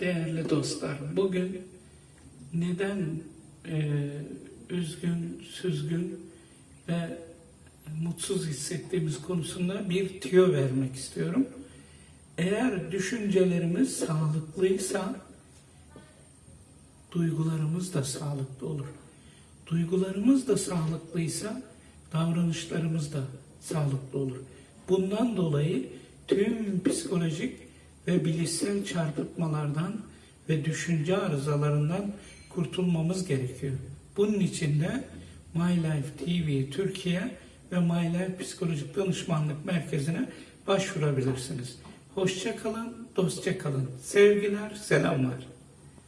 Değerli dostlar, bugün neden e, üzgün, süzgün ve mutsuz hissettiğimiz konusunda bir tüyo vermek istiyorum. Eğer düşüncelerimiz sağlıklıysa duygularımız da sağlıklı olur. Duygularımız da sağlıklıysa davranışlarımız da sağlıklı olur. Bundan dolayı tüm psikolojik ve bilişsel çarpıtmalardan ve düşünce arızalarından kurtulmamız gerekiyor. Bunun için de My Life TV Türkiye ve My Life Psikolojik Danışmanlık Merkezi'ne başvurabilirsiniz. Hoşça kalın, dostça kalın. Sevgiler, selamlar.